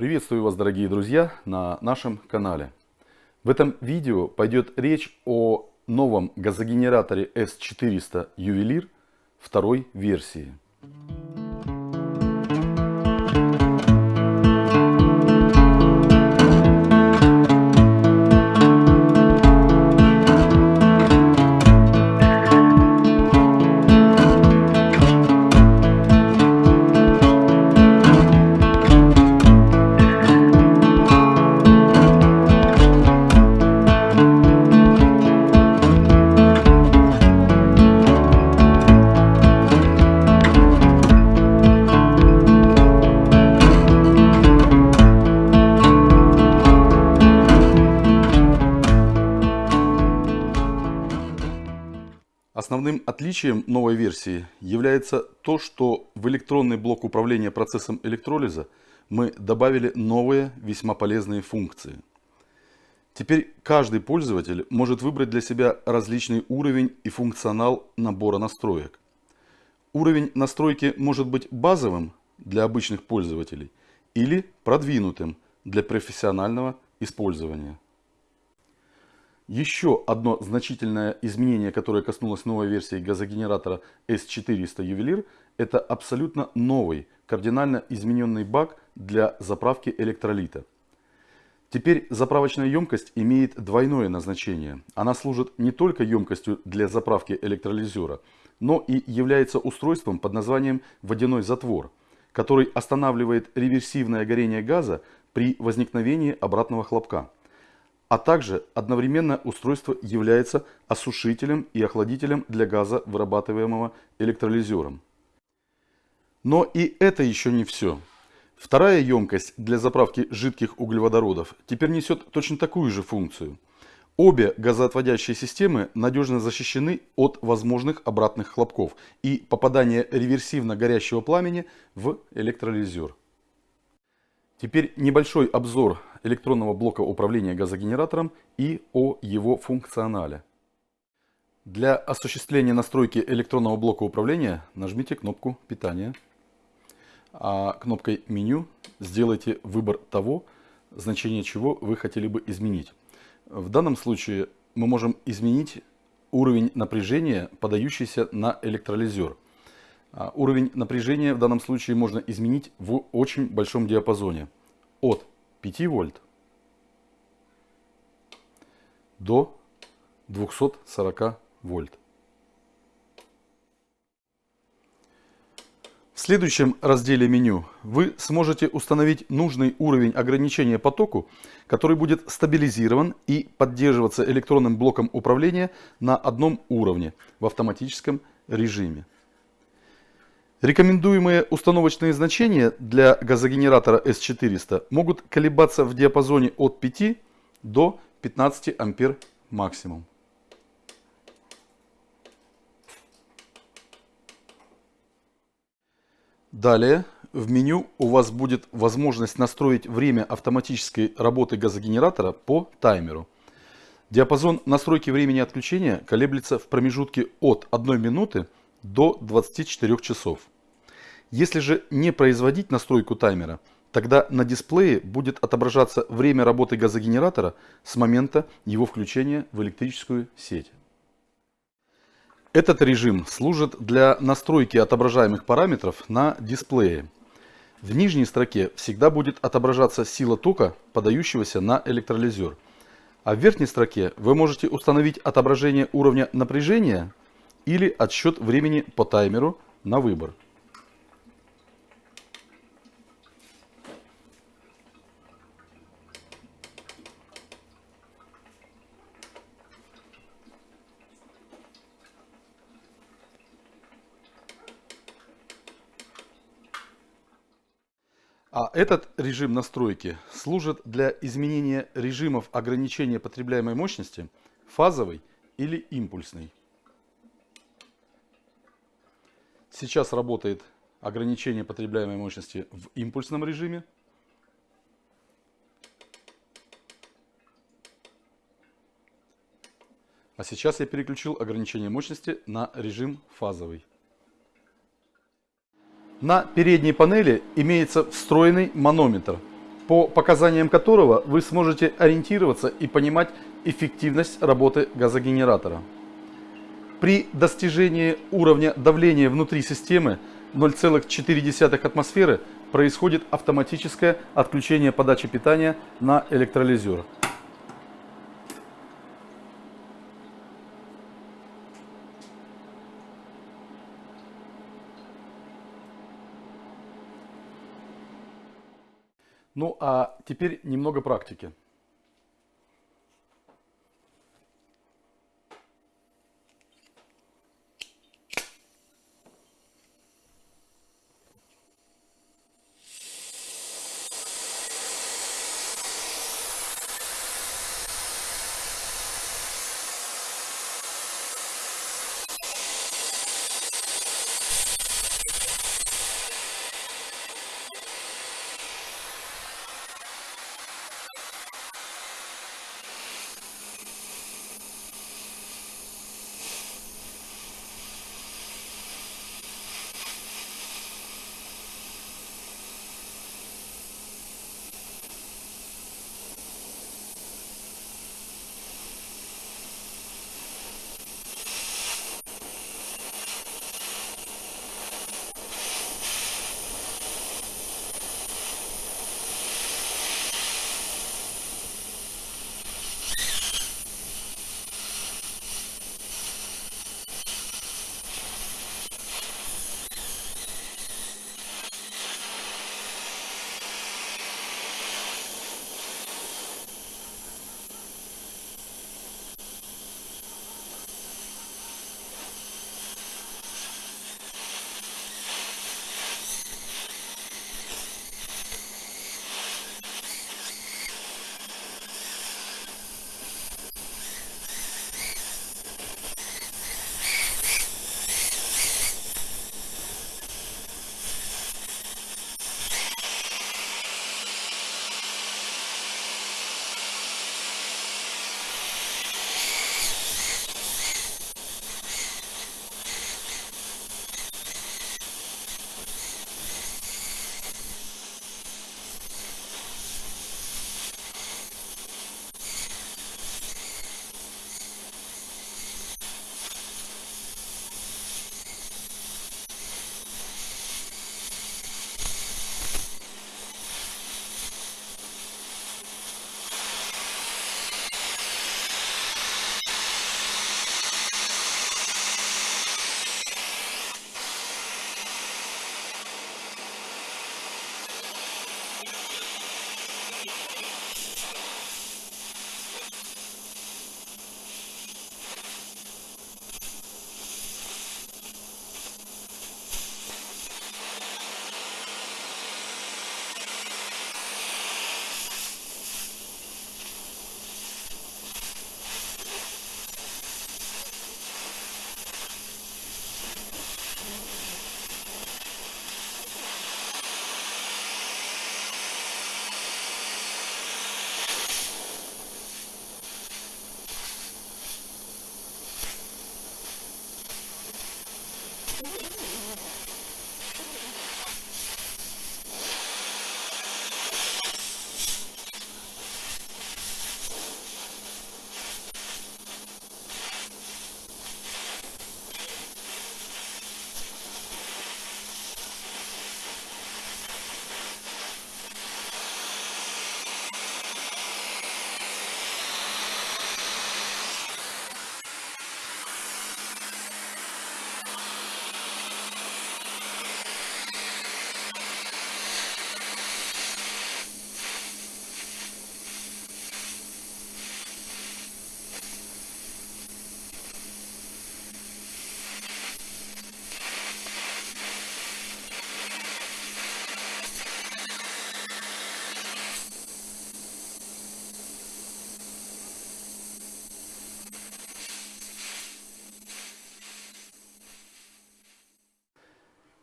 Приветствую вас, дорогие друзья, на нашем канале. В этом видео пойдет речь о новом газогенераторе S400 Ювелир второй версии. Основным отличием новой версии является то, что в электронный блок управления процессом электролиза мы добавили новые весьма полезные функции. Теперь каждый пользователь может выбрать для себя различный уровень и функционал набора настроек. Уровень настройки может быть базовым для обычных пользователей или продвинутым для профессионального использования. Еще одно значительное изменение, которое коснулось новой версии газогенератора S400 Ювелир, это абсолютно новый, кардинально измененный бак для заправки электролита. Теперь заправочная емкость имеет двойное назначение. Она служит не только емкостью для заправки электролизера, но и является устройством под названием водяной затвор, который останавливает реверсивное горение газа при возникновении обратного хлопка а также одновременно устройство является осушителем и охладителем для газа, вырабатываемого электролизером. Но и это еще не все. Вторая емкость для заправки жидких углеводородов теперь несет точно такую же функцию. Обе газоотводящие системы надежно защищены от возможных обратных хлопков и попадания реверсивно горящего пламени в электролизер. Теперь небольшой обзор электронного блока управления газогенератором и о его функционале. Для осуществления настройки электронного блока управления нажмите кнопку питания, а кнопкой меню сделайте выбор того, значение чего вы хотели бы изменить. В данном случае мы можем изменить уровень напряжения, подающийся на электролизер. А уровень напряжения в данном случае можно изменить в очень большом диапазоне. От 5 вольт до 240 вольт. В следующем разделе меню вы сможете установить нужный уровень ограничения потоку, который будет стабилизирован и поддерживаться электронным блоком управления на одном уровне в автоматическом режиме. Рекомендуемые установочные значения для газогенератора S400 могут колебаться в диапазоне от 5 до 15 ампер максимум. Далее в меню у вас будет возможность настроить время автоматической работы газогенератора по таймеру. Диапазон настройки времени отключения колеблется в промежутке от 1 минуты до 24 часов. Если же не производить настройку таймера, тогда на дисплее будет отображаться время работы газогенератора с момента его включения в электрическую сеть. Этот режим служит для настройки отображаемых параметров на дисплее. В нижней строке всегда будет отображаться сила тока, подающегося на электролизер. А в верхней строке вы можете установить отображение уровня напряжения или отсчет времени по таймеру на выбор. А этот режим настройки служит для изменения режимов ограничения потребляемой мощности фазовой или импульсной. Сейчас работает ограничение потребляемой мощности в импульсном режиме. А сейчас я переключил ограничение мощности на режим фазовый. На передней панели имеется встроенный манометр, по показаниям которого вы сможете ориентироваться и понимать эффективность работы газогенератора. При достижении уровня давления внутри системы 0,4 атмосферы происходит автоматическое отключение подачи питания на электролизер. Ну а теперь немного практики.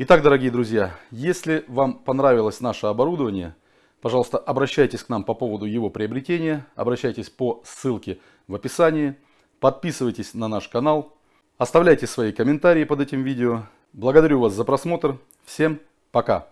Итак, дорогие друзья, если вам понравилось наше оборудование, пожалуйста, обращайтесь к нам по поводу его приобретения, обращайтесь по ссылке в описании, подписывайтесь на наш канал, оставляйте свои комментарии под этим видео. Благодарю вас за просмотр. Всем пока!